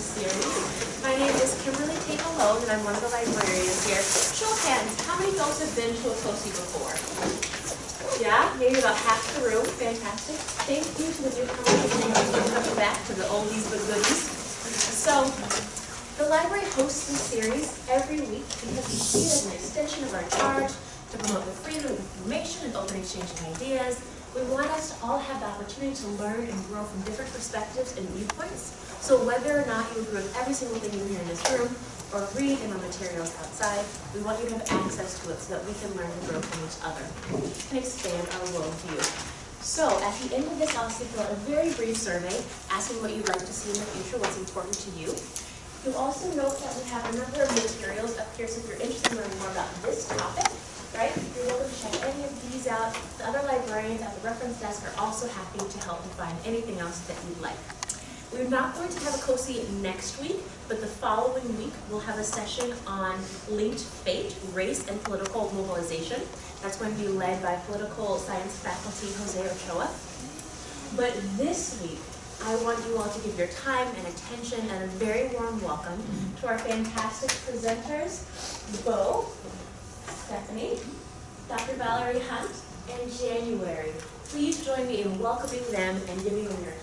series. My name is Kimberly Tate Malone, and I'm one of the librarians here. Show of hands, how many folks have been to a COSI before? Yeah, maybe about half the room. Fantastic. Thank you to the newcomers coming back to the oldies but goodies. So, the library hosts this series every week because we see it as an extension of our charge to promote the freedom of information and open exchange of ideas. We want us to all have the opportunity to learn and grow from different perspectives and viewpoints. So whether or not you agree with every single thing you hear in this room or read in our materials outside, we want you to have access to it so that we can learn and grow from each other and expand our worldview. So at the end of this, I'll fill out a very brief survey asking what you'd like to see in the future, what's important to you. You'll also note that we have a number of materials up here, so if you're interested in learning more about this topic, right, you're welcome to check any of these out. The other librarians at the reference desk are also happy to help you find anything else that you'd like. We're not going to have a COSI next week, but the following week we'll have a session on linked fate, race, and political mobilization. That's going to be led by political science faculty Jose Ochoa. But this week, I want you all to give your time and attention and a very warm welcome to our fantastic presenters, Bo, Stephanie, Dr. Valerie Hunt, and January. Please join me in welcoming them and giving them your.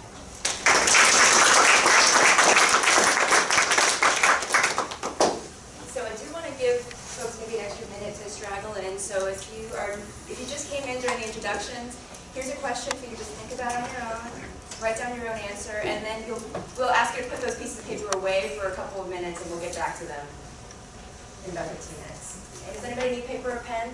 So I do want to give folks maybe an extra minute to straggle in. So if you are, if you just came in during the introductions, here's a question for you to just think about on your own. Write down your own answer, and then you'll, we'll ask you to put those pieces of paper away for a couple of minutes, and we'll get back to them in about 15 minutes. Does anybody need paper or pen?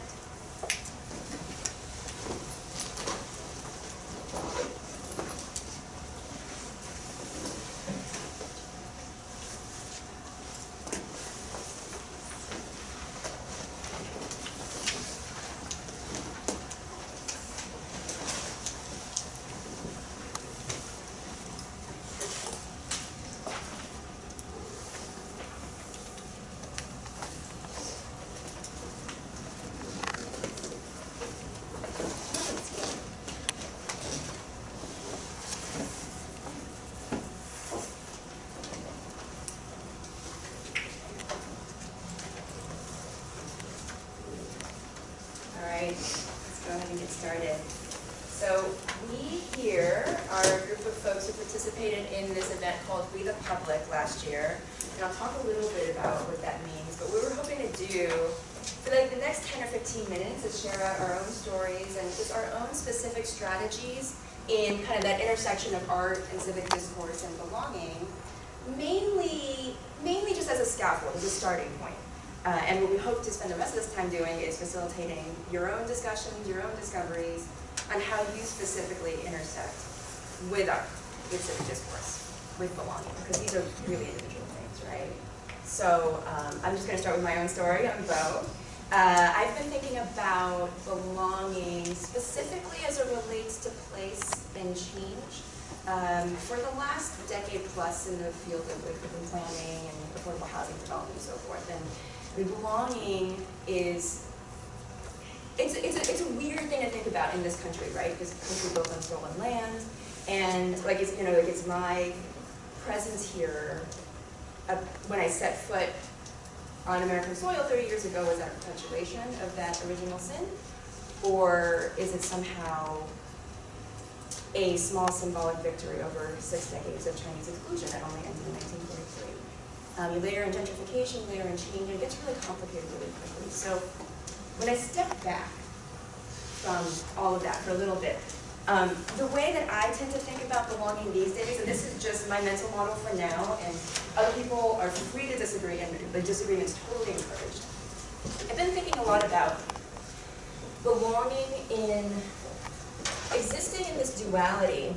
All right, let's go ahead and get started. So we here are a group of folks who participated in this event called We the Public last year. And I'll talk a little bit about what that means. But what we're hoping to do for like the next 10 or 15 minutes is share out our own stories and just our own specific strategies in kind of that intersection of art and civic discourse and belonging. Mainly, mainly just as a scaffold, as a starting point. Uh, and what we hope to spend the rest of this time doing is facilitating your own discussions, your own discoveries on how you specifically intersect with art, with civic discourse, with belonging, because these are really individual right? So um, I'm just going to start with my own story. I'm Bo. Uh, I've been thinking about belonging specifically as it relates to place and change um, for the last decade plus in the field of urban planning and affordable housing development and so forth. And belonging is, it's, it's, a, it's a weird thing to think about in this country, right? Because country built on stolen land, and like it's, you know, like it's my presence here when I set foot on American soil 30 years ago, was that a perpetuation of that original sin? Or is it somehow a small symbolic victory over six decades of Chinese exclusion that only ended in 1943? Um, you layer in gentrification, layer in change, and it gets really complicated really quickly. So when I step back from all of that for a little bit, um, the way that I tend to think about belonging these days, and this is just my mental model for now, and other people are free to disagree, and the disagreement is totally encouraged. I've been thinking a lot about belonging in existing in this duality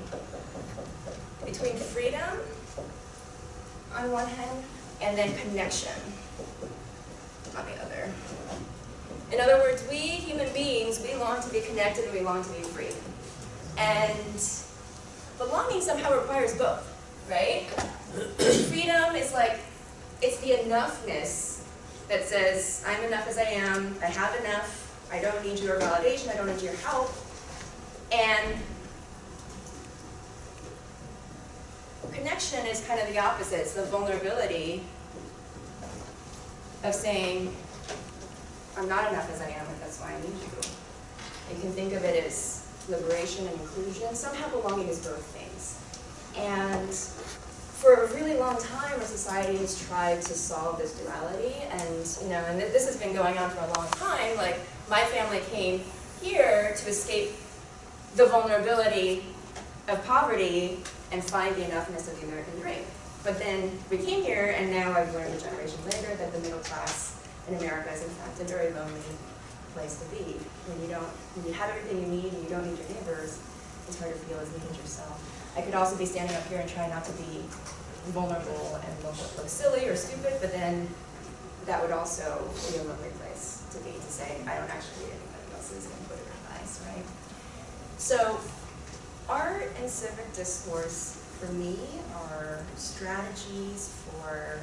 between freedom on one hand and then connection on the other. In other words, we human beings, we long to be connected and we long to be free. And belonging somehow requires both, right? Freedom is like, it's the enoughness that says, I'm enough as I am, I have enough, I don't need your validation, I don't need your help. And connection is kind of the opposite, it's the vulnerability of saying, I'm not enough as I am, and that's why I need you. You can think of it as liberation and inclusion, somehow belonging is both things. And for a really long time, our society has tried to solve this duality, and you know, and this has been going on for a long time. Like my family came here to escape the vulnerability of poverty and find the enoughness of the American dream. But then we came here, and now I've learned a generation later that the middle class in America is in fact a very lonely place to be. When you don't, when you have everything you need and you don't need your neighbors, it's hard to feel as neat as yourself. I could also be standing up here and trying not to be vulnerable and look, look silly or stupid, but then that would also be a lovely place to be, to say, I don't actually need anybody else's input or advice, right? So art and civic discourse, for me, are strategies for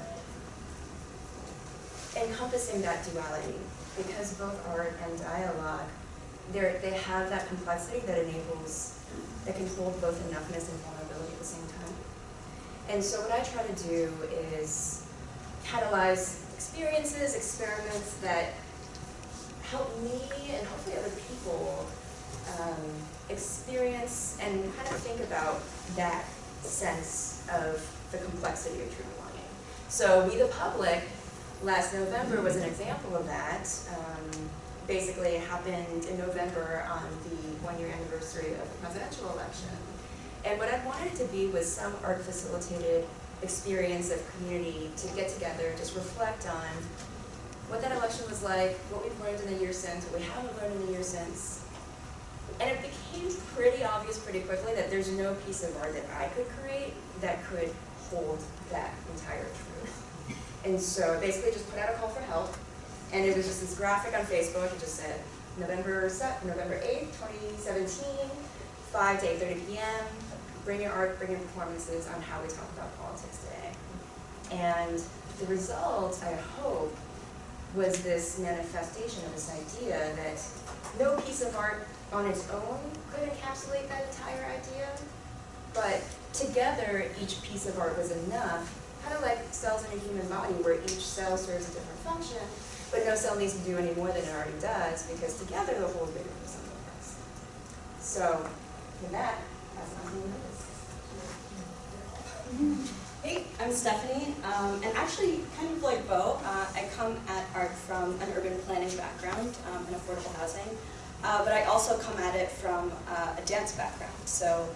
encompassing that duality, because both art and dialogue, they have that complexity that enables, that can hold both enoughness and vulnerability at the same time. And so what I try to do is catalyze experiences, experiments that help me and hopefully other people um, experience and kind of think about that sense of the complexity of true belonging. So We the Public last November was an example of that. Um, basically, it happened in November on the one-year anniversary of the presidential election. And what I wanted it to be was some art-facilitated experience of community to get together, just reflect on what that election was like, what we've learned in the year since, what we haven't learned in the year since. And it became pretty obvious pretty quickly that there's no piece of art that I could create that could hold that entire truth. And so basically just put out a call for help, and it was just this graphic on Facebook, it just said, November, November 8th, 2017, 5 to 8.30 p.m., bring your art, bring your performances on how we talk about politics today. And the result, I hope, was this manifestation of this idea that no piece of art on its own could encapsulate that entire idea, but together each piece of art was enough, kind of like cells in a human body where each cell serves a different function, but no cell needs to do any more than it already does because together the whole is bigger than of parts. So, with that, that's. Hey, I'm Stephanie, um, and actually, kind of like Bo, uh, I come at art from an urban planning background um, and affordable housing, uh, but I also come at it from uh, a dance background. So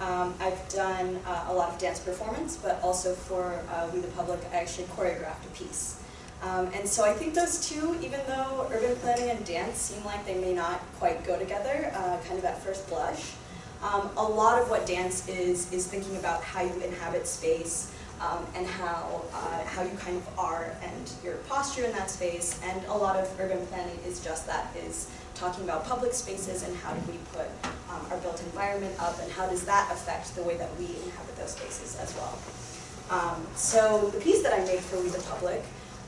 um, I've done uh, a lot of dance performance, but also for uh, We the Public, I actually choreographed a piece. Um, and so I think those two, even though urban planning and dance seem like they may not quite go together, uh, kind of at first blush, um, a lot of what dance is, is thinking about how you inhabit space um, and how, uh, how you kind of are and your posture in that space. And a lot of urban planning is just that, is talking about public spaces and how do we put um, our built environment up and how does that affect the way that we inhabit those spaces as well. Um, so the piece that I made for We the Public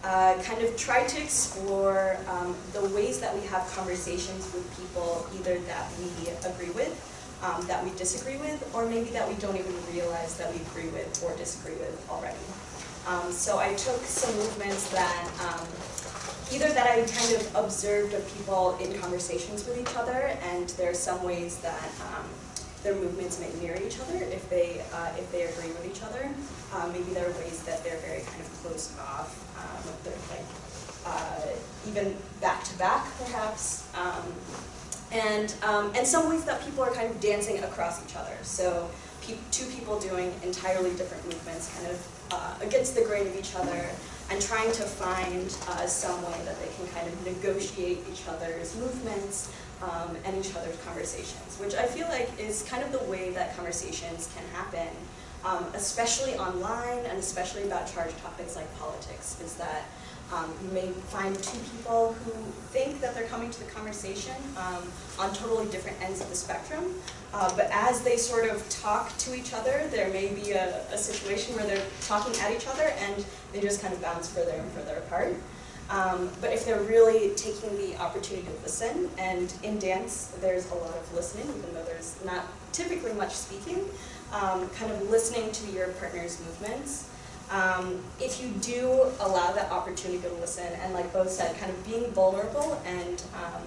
uh, kind of tried to explore um, the ways that we have conversations with people either that we agree with um, that we disagree with, or maybe that we don't even realize that we agree with or disagree with already. Um, so I took some movements that, um, either that I kind of observed of people in conversations with each other, and there are some ways that um, their movements may mirror each other if they, uh, if they agree with each other. Um, maybe there are ways that they're very kind of close off, um, they're like, uh, even back to back perhaps. Um, and, um, and some ways that people are kind of dancing across each other. So pe two people doing entirely different movements kind of uh, against the grain of each other and trying to find uh, some way that they can kind of negotiate each other's movements um, and each other's conversations, which I feel like is kind of the way that conversations can happen, um, especially online and especially about charged topics like politics, is that um, you may find two people who think that they're coming to the conversation um, on totally different ends of the spectrum, uh, but as they sort of talk to each other, there may be a, a, situation where they're talking at each other and they just kind of bounce further and further apart. Um, but if they're really taking the opportunity to listen, and in dance there's a lot of listening, even though there's not typically much speaking, um, kind of listening to your partner's movements. Um, if you do allow that opportunity to listen, and like both said, kind of being vulnerable and um,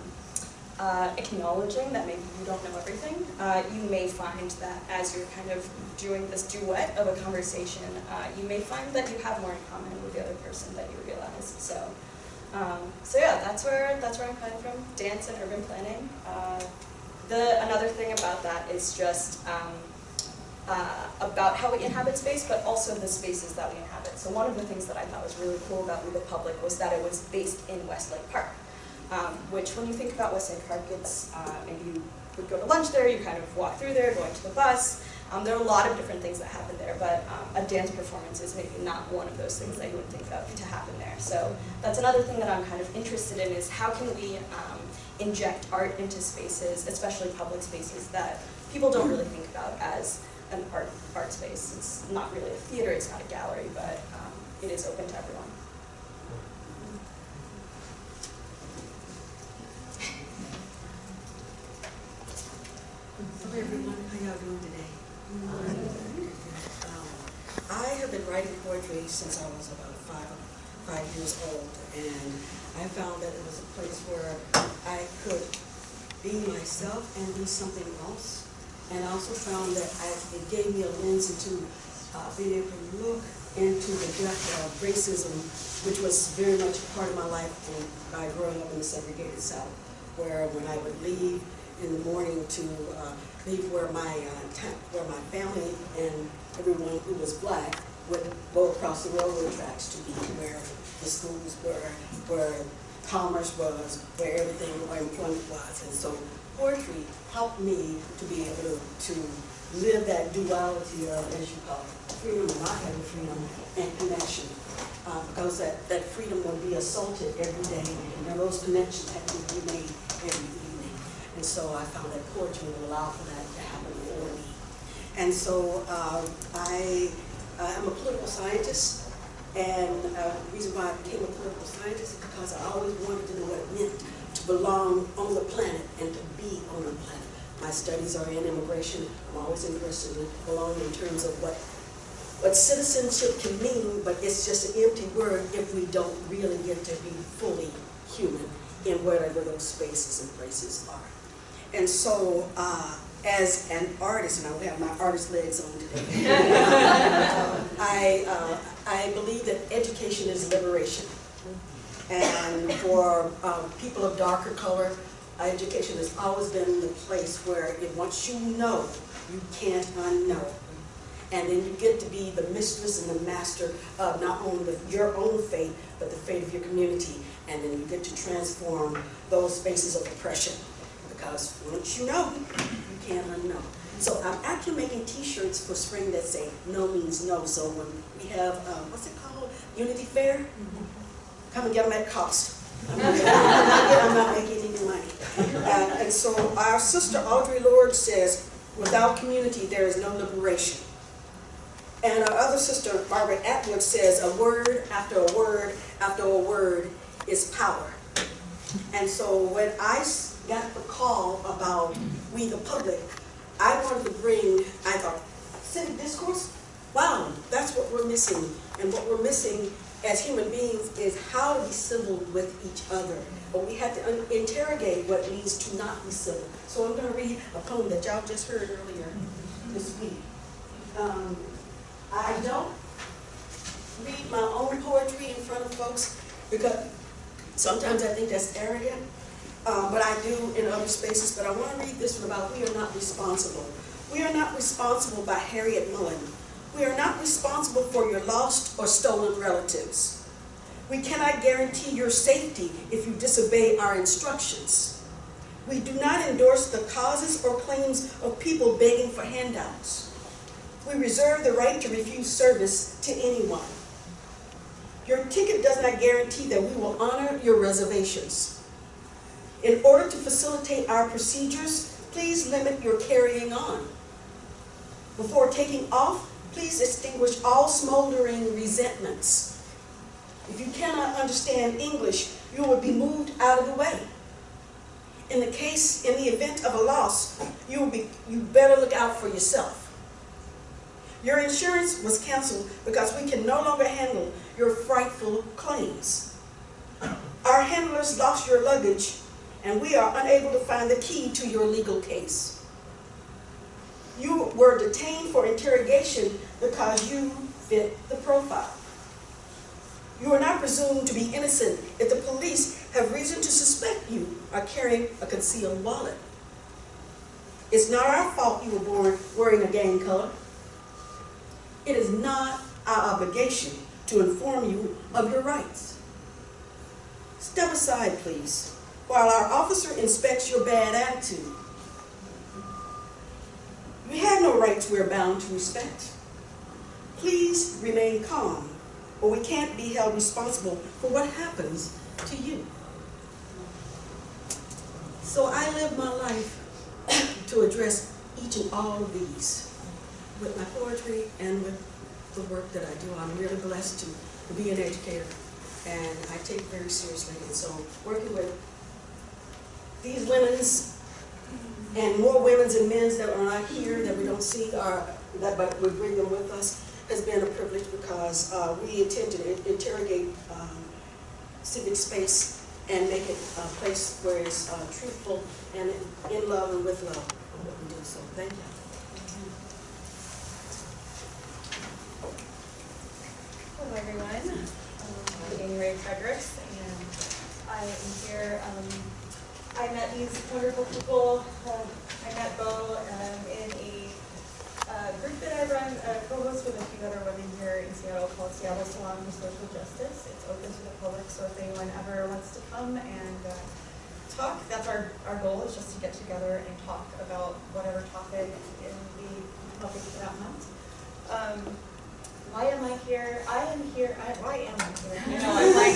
uh, acknowledging that maybe you don't know everything, uh, you may find that as you're kind of doing this duet of a conversation, uh, you may find that you have more in common with the other person that you realize. So, um, so yeah, that's where that's where I'm coming from. Dance and urban planning. Uh, the another thing about that is just um, uh, about how we inhabit space, but also the spaces that we inhabit. So one of the things that I thought was really cool about We the Public was that it was based in Westlake Park um, which when you think about Westlake Park, it's uh, maybe you would go to lunch there, you kind of walk through there, going to the bus. Um, there are a lot of different things that happen there, but um, a dance performance is maybe not one of those things that you would think of to happen there. So that's another thing that I'm kind of interested in is how can we um, inject art into spaces, especially public spaces that people don't really think about as an art, art space. It's not really a theater, it's not a gallery, but um, it is open to everyone. Hello everyone, how y'all doing today? Um, I have been writing poetry since I was about five, five years old, and I found that it was a place where I could be myself and be something else. And I also found that I, it gave me a lens into uh, being able to look into the depth of racism, which was very much a part of my life by growing up in the segregated South, where when I would leave in the morning to uh, leave where my uh, where my family and everyone who was black would go across the railroad tracks to be where the schools were, where commerce was, where everything, where employment was. And so poetry helped me to be able to, to live that duality of, as you call it, freedom, not having freedom, and connection. Uh, because that, that freedom would be assaulted every day, and those connections had to be made every evening. and so I found that poetry would allow for that to happen for me. And so uh, I am a political scientist, and uh, the reason why I became a political scientist is because I always wanted to know what it meant to belong on the planet and to be on the planet. My studies are in immigration. I'm always interested in belonging in terms of what what citizenship can mean, but it's just an empty word if we don't really get to be fully human in whatever those spaces and places are. And so, uh, as an artist, and I will have my artist legs on today, I, uh, I believe that education is liberation. And for um, people of darker color, education has always been the place where it, once you know, you can't unknow. And then you get to be the mistress and the master of not only the, your own fate, but the fate of your community. And then you get to transform those spaces of oppression because once you know, you can't unknow. So I'm actually making t-shirts for spring that say no means no. So when we have, um, what's it called, Unity Fair, come and get them at cost. I'm not, I'm not making any money. Uh, and so our sister Audre Lorde says, without community there is no liberation. And our other sister, Margaret Atwood, says, a word after a word after a word is power. And so when I got the call about we the public, I wanted to bring, I thought, civic discourse? Wow, that's what we're missing. And what we're missing as human beings is how to be civil with each other. But we have to interrogate what it means to not be civil. So I'm going to read a poem that y'all just heard earlier this week. Um, I don't read my own poetry in front of folks because sometimes I think that's arrogant uh, but I do in other spaces. But I want to read this one about we are not responsible. We are not responsible by Harryette Mullen. We are not responsible for your lost or stolen relatives. We cannot guarantee your safety if you disobey our instructions. We do not endorse the causes or claims of people begging for handouts. We reserve the right to refuse service to anyone. Your ticket does not guarantee that we will honor your reservations. In order to facilitate our procedures, please limit your carrying on. Before taking off, please extinguish all smoldering resentments. If you cannot understand English, you will be moved out of the way. In the case, in the event of a loss, you will be, you better look out for yourself. Your insurance was canceled because we can no longer handle your frightful claims. Our handlers lost your luggage and we are unable to find the key to your legal case. You were detained for interrogation because you fit the profile. You are not presumed to be innocent if the police have reason to suspect you are carrying a concealed wallet. It's not our fault you were born wearing a gang color. It is not our obligation to inform you of your rights. Step aside, please, while our officer inspects your bad attitude. You have no rights we're bound to respect. Please remain calm, or we can't be held responsible for what happens to you. So I live my life to address each and all of these with my poetry and with the work that I do. I'm really blessed to, be an educator and I take very seriously. And so working with these women's and more women's and men's that are not here that we don't see are that but we bring them with us has been a privilege because uh, we intend to interrogate um, civic space and make it a place where it's uh, truthful and in love and with love. So thank you. Hello, everyone. I'm Amy Ray Fredericks, and I am here. Um, I met these wonderful people. Um, I met Bo um, in a uh, group that I run, uh, co-host with a few other women here in Seattle called Seattle Salon for Social Justice. It's open to the public, so if anyone ever wants to come and uh, talk, that's our, our goal is just to get together and talk about whatever topic in the topic for that month. Um, why am I here? I am here, I, why am I here? You know, I'm like,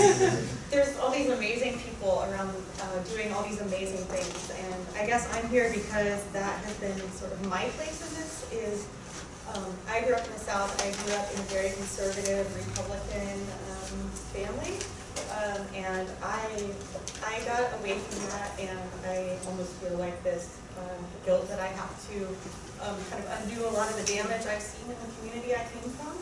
there's all these amazing people around uh, doing all these amazing things, and I guess I'm here because that has been sort of my place in this is, um, I grew up in the South, I grew up in a very conservative Republican um, family, um, and I, I got away from that, and I almost feel like this um, guilt that I have to um, kind of undo a lot of the damage I've seen in the community I came from.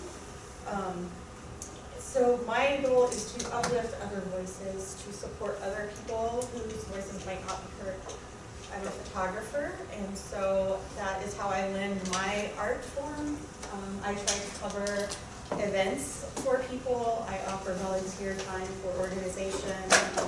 So my goal is to uplift other voices, to support other people whose voices might not be heard. I'm a photographer, and so that is how I lend my art form. Um, I try to cover events for people. I offer volunteer time for organization. Um,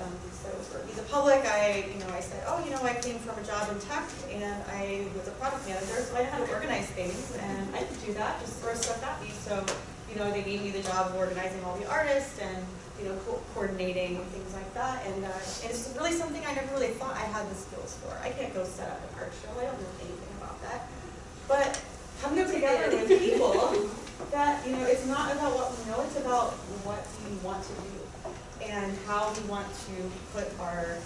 um, so for the Public, I, you know, I said, oh, you know, I came from a job in tech and I was a product manager, so I know how to organize things and I could do that, just throw stuff at me. So, you know, they gave me the job of organizing all the artists and, you know, co coordinating and things like that. And, uh, and it's really something I never really thought I had the skills for. I can't go set up an art show. I don't know anything about that. But coming together with people that, you know, it's not about what we know, it's about what we want to do and how we want to put our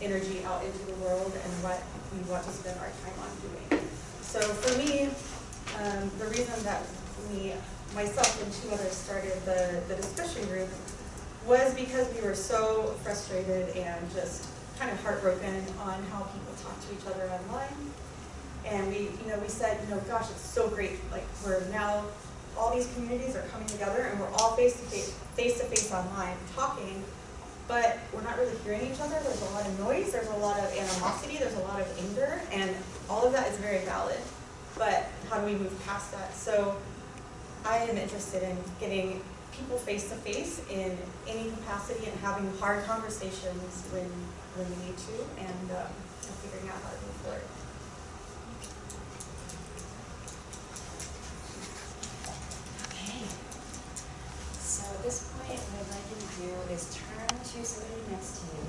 energy out into the world and what we want to spend our time on doing. So for me, um, the reason that we, myself and two others started the, the discussion group was because we were so frustrated and just kind of heartbroken on how people talk to each other online. And we, you know, we said, you know, gosh, it's so great. Like we're now all these communities are coming together and we're all face to face, face to face online talking, but we're not really hearing each other. There's a lot of noise, there's a lot of animosity, there's a lot of anger, and all of that is very valid. But how do we move past that? So I am interested in getting people face to face in any capacity and having hard conversations when when we need to, and um, figuring out how to move forward. Okay. So at this point, what I'd like you to do is turn to somebody next to you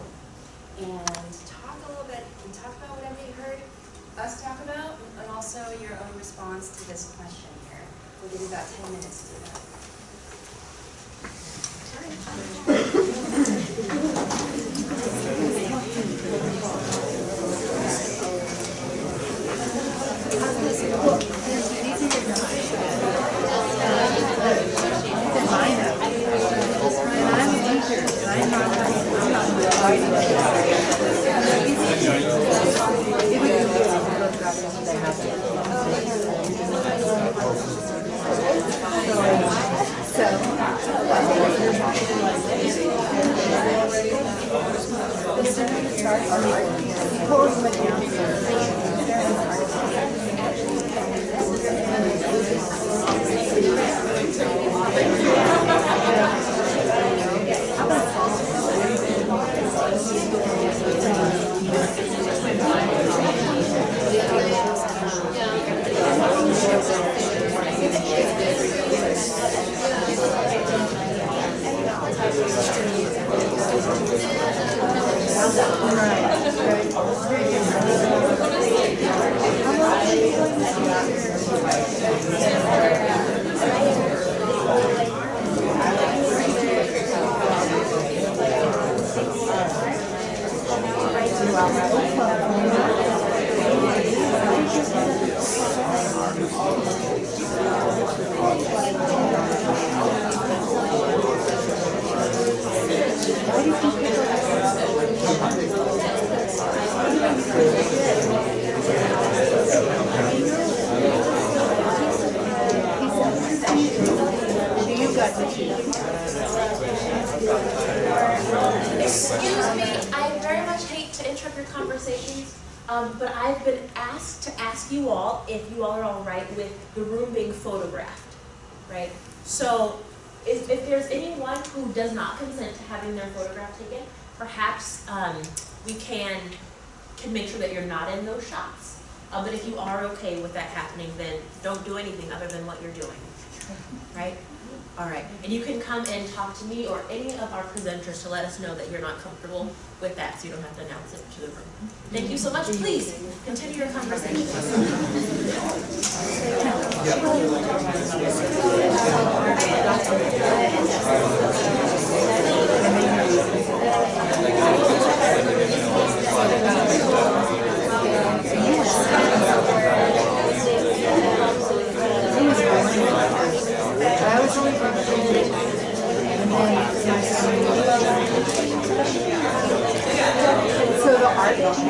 and talk a little bit, and talk about whatever you heard us talk about, and also your own response to this question. We'll give you about 10 minutes to do that. So, if, if there's anyone who does not consent to having their photograph taken, perhaps, um, we can, can make sure that you're not in those shots. Uh, but if you are okay with that happening, then don't do anything other than what you're doing, right? All right, and you can come and talk to me or any of our presenters to let us know that you're not comfortable with that, so you don't have to announce it to the room. Thank you so much, please, continue your conversation. Wait.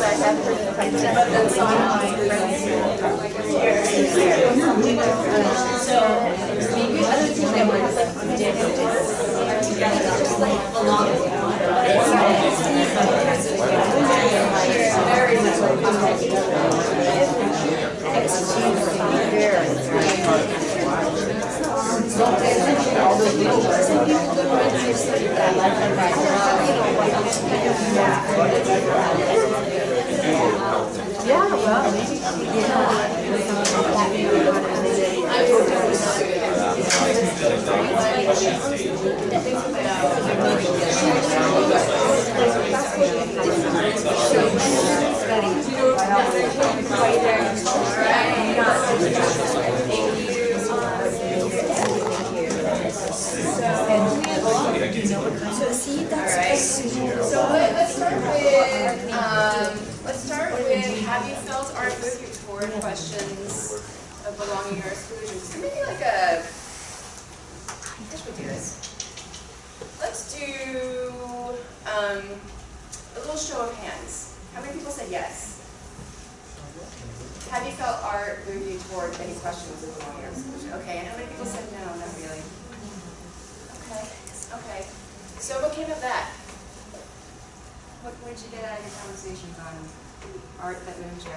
I have heard that's on my Yeah, well, maybe. Alright, so let- let's start with, um, let's start with, have you felt our moving toward questions of belonging or exclusion? So maybe like a, I guess we do this. Let's do, um, a little show of hands. How many people said yes? Have you felt art move you toward any questions of belonging or exclusion? Okay, and how many people said no, not really? Okay, okay. So what came of that? What, what did you get out of your conversations on art that moved you?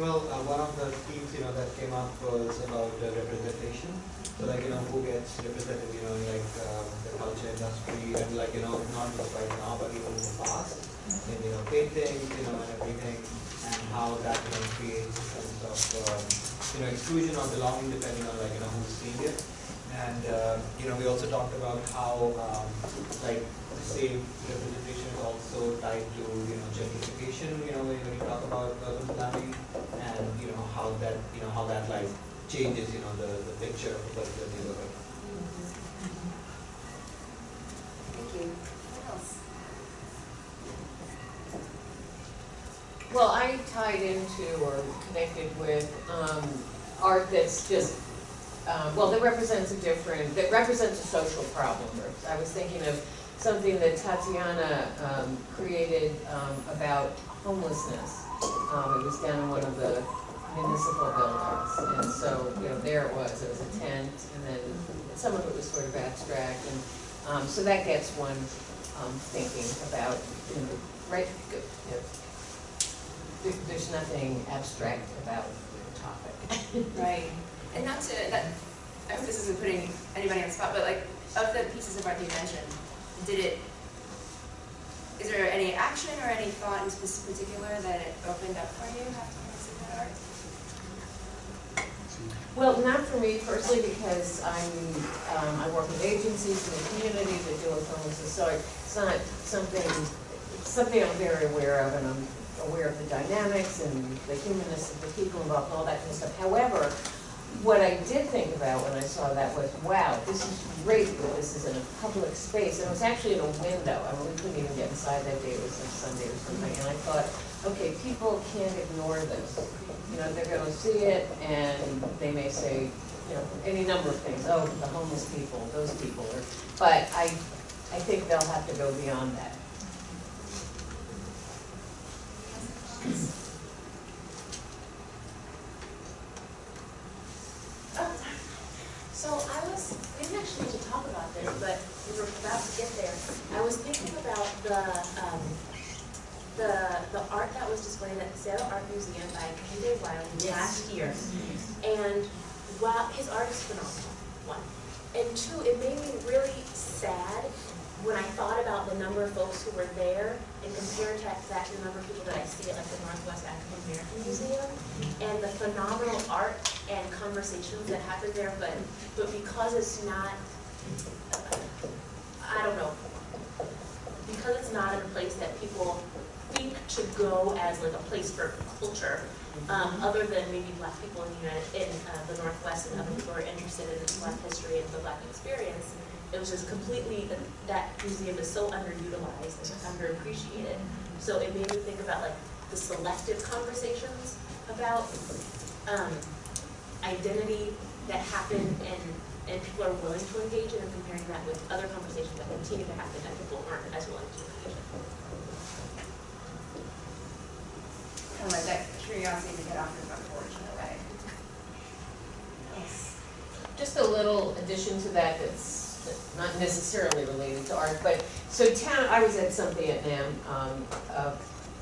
Well, uh, one of the themes, you know, that came up was about uh, representation. So like, you know, who gets represented, you know, like, um, the culture industry and like, you know, not just right now, but even in the past. In, you know, painting, you know, and everything, and how that, you know, creates a sense of, um, you know, exclusion or belonging depending on like, you know, who's seeing it. And, uh, you know, we also talked about how, um, like, the same representation is also tied to, you know, gentrification, you know, when when you talk about urban planning, and, you know, how that, you know, how that like changes, you know, the, the picture of a particular neighborhood. Thank you. What else? Well, I tied into or connected with um, art that's just, um, well, that represents a different, that represents a social problem. I was thinking of something that Tatiana um, created um, about homelessness. Um, It was down in one of the municipal buildings. And so, you know, there it was, it was a tent, and then some of it was sort of abstract. And um, so that gets one um, thinking about, you know, right, you know, there's nothing abstract about. Right, and not to, that, I hope this isn't putting anybody on the spot, but like, of the pieces of art that you mentioned, did it, is there any action or any thought in particular that it opened up for you after you that art? Well, not for me personally, because I'm, um, I work with agencies in the community that deal with homelessness, so it's not something, it's something I'm very aware of, and I'm aware of the dynamics and the humanness of the people involved and all that kind of stuff. However, what I did think about when I saw that was, wow, this is great that this is in a public space, and it was actually in a window, I mean, we couldn't even get inside that day, it was a Sunday or something, and I thought, okay, people can't ignore this. You know, they're gonna see it, and they may say, you know, any number of things, oh, the homeless people, those people, or, but I, I think they'll have to go beyond that. Oh, So I was, we didn't actually need to talk about this, but we were about to get there. I was thinking about the, um, the, the art that was displayed at the Seattle Art Museum by Kehinde Wiley last year. And wow, his art is phenomenal, one. And two, it made me really sad when I thought about the number of folks who were there and compared that that to the number of people that I see at like the Northwest African American Museum and the phenomenal art and conversations that happen there, but, but because it's not, I don't know, because it's not in a place that people think to go as like a place for culture, um, other than maybe black people in the United, in, uh, the Northwest and other people who are interested in black history and the black experience, it was just completely, that museum is so underutilized and underappreciated. So it made me think about like the selective conversations about, um, identity that happen and, and people are willing to engage in and comparing that with other conversations that continue to happen that people aren't as willing to engage in. Of like that curiosity get off your front porch in a way. Just a little addition to that that's that's not necessarily related to art, but, so town, I was at something at NAM, um, uh,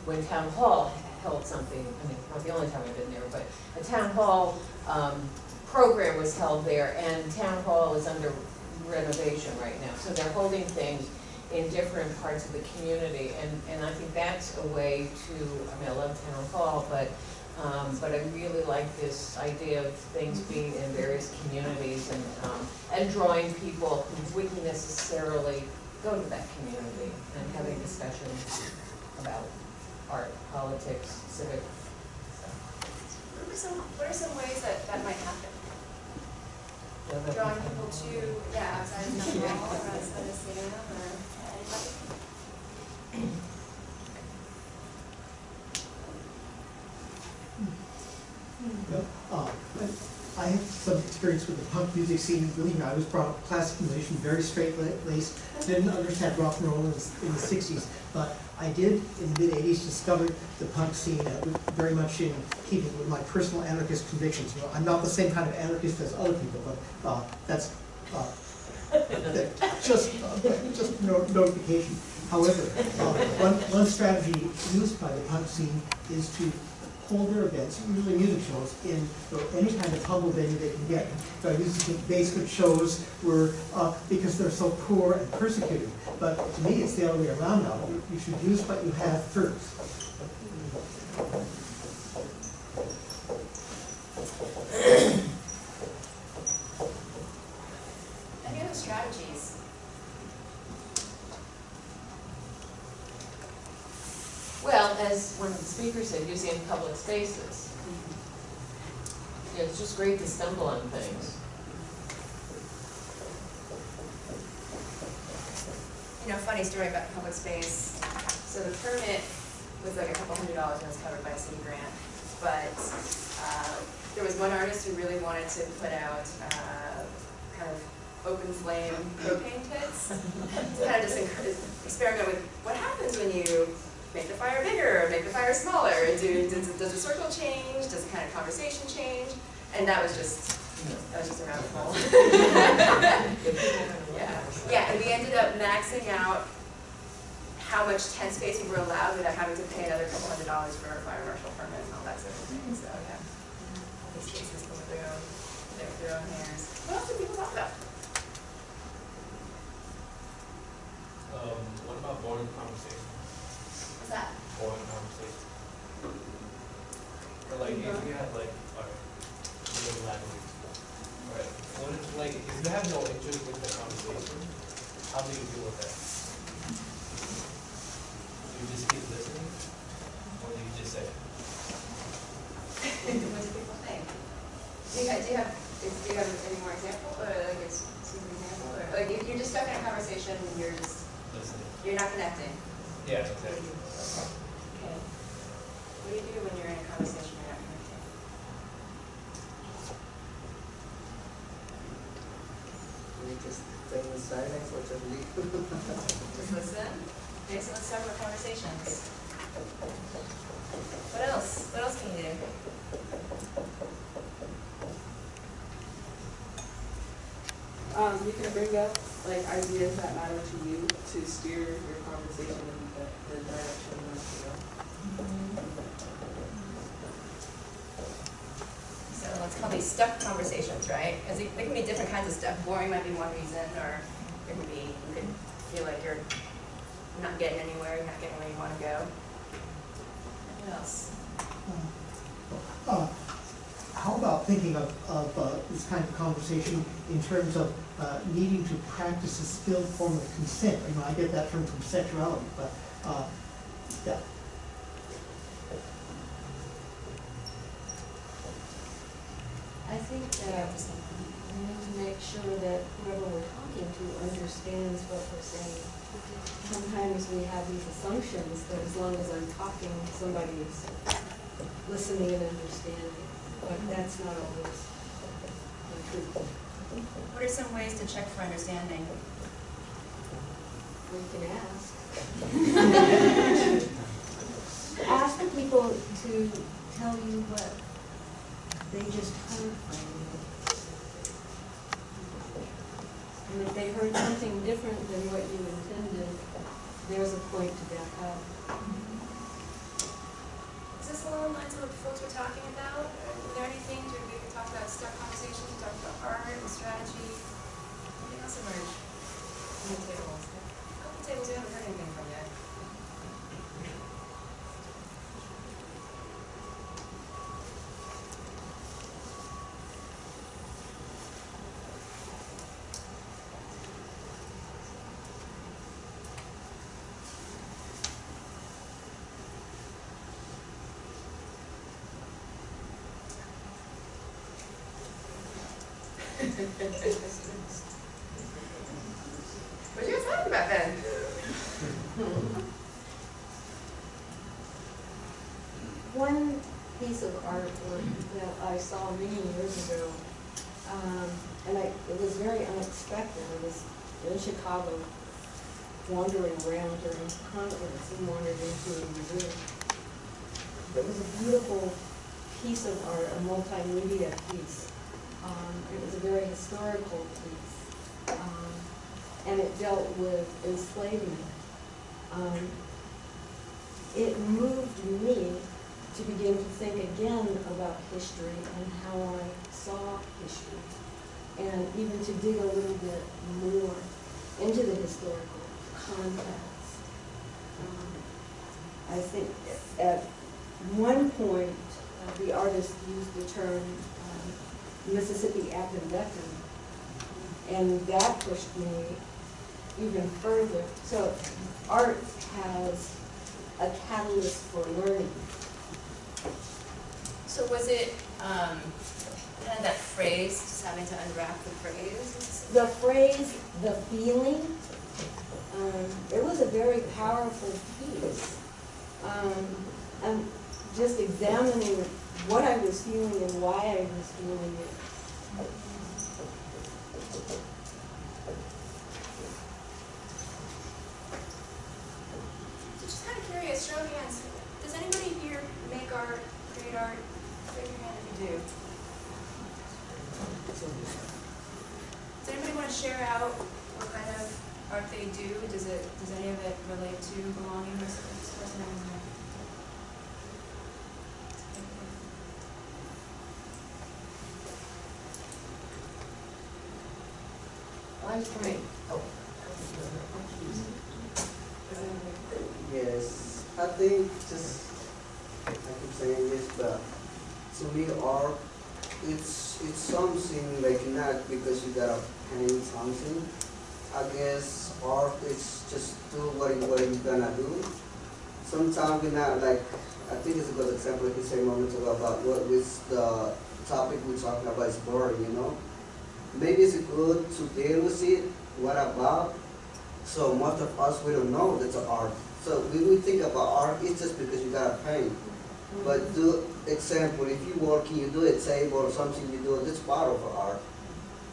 when town hall held something, I mean, not the only time I've been there, but a town hall, um, program was held there, and town hall is under renovation right now, so they're holding things in different parts of the community, and, and I think that's a way to, I mean, I love town hall, but, um, but I really like this idea of things being in various communities and, um, and drawing people who wouldn't necessarily go to that community and having discussions about art, politics, civic stuff. What are some, what are some ways that that might happen? So Drawing people to, yeah, outside of the hall or outside of Salem or? Uh, I- have some experience with the punk music scene. Believe me, I was brought up classical musician, very straight-laced, didn't understand rock and roll in the in the sixties. But I did, in the mid-eighties, discover the punk scene was very much in keeping with my personal anarchist convictions. You know, I'm not the same kind of anarchist as other people, but uh, that's uh, just, uh, just no- notification. However, uh, one, one strategy used by the punk scene is to hold their events, usually music shows, in any kind of humble venue they can get. So I used think basement shows were, uh, because they're so poor and persecuted. But to me, it's the other way around now. You should use what you have first. Any other strategies? Well, as one of the using public spaces. Yeah, it's just great to stumble on things. You know, funny story about public space. So the permit was like a couple hundred dollars and it was covered by a city grant. But, uh, there was one artist who really wanted to put out, uh, kind of open flame propane pits. To kind of just experiment with what happens when you make the fire bigger, make the fire smaller, do, does, does the circle change, does the kind of conversation change? And that was just, that was just a rabbit hole. Yeah, yeah, and we ended up maxing out how much tent space we were allowed without having to pay another couple hundred dollars for a fire marshal permit and all that sort of thing, so, yeah. All these cases go with their own, their, their own hairs. What else do people talk about? Um, what about boring conversation? What's that? Boring conversation. Or like, if you have like, alright, know, language. Right, what if, like, if you have no interest in the conversation, how do you deal with that? You just keep listening, or do you just say? What do people think? Do you have, do you have, do you have any more example, or like, an example, or, like, you- you're just stuck in a conversation and you're just, Listening. you're not connecting? Yeah, exactly. Okay. What do you do when you're in a conversation you're not connecting? We just stay in silence or just leave. Just listen? Okay, so let's start with conversations. What else? What else can you do? Um, you can bring up like ideas that matter to you to steer your conversation in the, the direction you want to go. So let's these stuck conversations, right? Because there can be different kinds of stuff. Boring might be one reason, or it can be, you could feel like you're not getting anywhere, you're not getting where you want to go. What else? Uh, How about thinking of, of uh, this kind of conversation in terms of uh, needing to practice a skilled form of consent? You know, I get that term from sexuality, but, uh, yeah. Think that we need to make sure that whoever we're talking to understands what we're saying. Sometimes we have these assumptions that as long as I'm talking, somebody is listening and understanding, but that's not always the truth. What are some ways to check for understanding? We can ask. Ask the people to tell you what they just heard from you. And if they heard something different than what you intended, there's a point to back up. Is this along the lines of what the folks were talking about? Are there any things where we could talk about stuck conversations, we talked about art and strategy? Anything else emerge from the tables? Couple tables we haven't heard anything from What you talking about then? One piece of artwork that I saw many years ago, um, and I, it was very unexpected. I was in Chicago wandering around during conference and wandered into a museum. It was a beautiful piece of art, a multimedia piece. It was a very historical piece. Um, and it dealt with enslavement. Um, it moved me to begin to think again about history and how I saw history. And even to dig a little bit more into the historical context. Um, I think at one point, uh, the artist used the term um, Mississippi Appendectomy. And that pushed me even further. So art has a catalyst for learning. So was it, um, kind of that phrase, just having to unwrap the phrase? The phrase, the feeling, um, it was a very powerful piece. Um, I'm just examining what I was feeling and why I was feeling it. So just kind of curious, show of hands, does anybody here make art, create art? Raise your hand if you do. Does anybody want to share out what kind of art they do? Does it, does any of it relate to belonging to this person? I'm trying. Oh. Yes, I think just, I keep saying this, but to me art, it's, it's something like not because you gotta paint something. I guess art is just do what you, what you gonna do. Sometimes we're not like, I think it's a good example, you say moment ago about what with the topic we're talking about is boring, you know? Maybe it's good to deal with it, what about? So most of us, we don't know that's art. So we think about art, it's just because you gotta paint. But do, example, if you working, you do a table or something you do, that's part of art.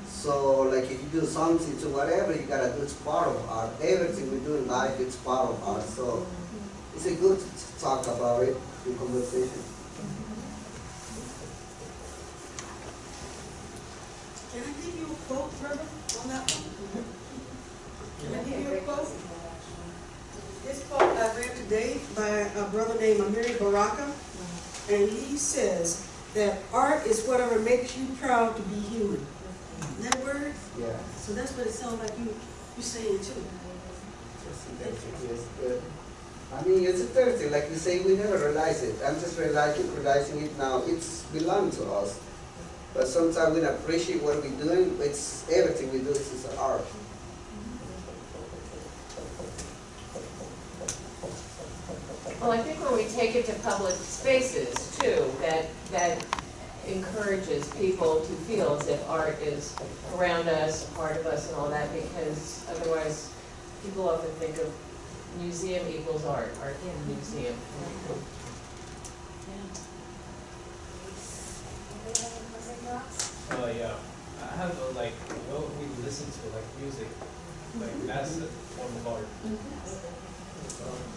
So like if you do something to whatever you gotta do, it's part of art. Everything we do in life, it's part of art. So it's a good to talk about it in conversation. Can I give you a quote, Trevor, on that one? Can I give you a quote? This quote I read today by a brother named Amiri Baraka, and he says that art is whatever makes you proud to be human. Isn't that word? Yeah. So that's what it sounds like you, you saying too. Yes, good. I mean, it's a Thursday, like you say, we never realize it. I'm just realizing, realizing it now. It's belong to us. But sometimes we don't appreciate what we're doing. It's everything we do is is art. Well, I think when we take it to public spaces too, that, that encourages people to feel as if art is around us, part of us and all that, because otherwise, people often think of museum equals art, art in museum. Anybody have any closing thoughts? Uh, yeah, I have a, like, what we listen to, like music, like that's a form of art. Thank you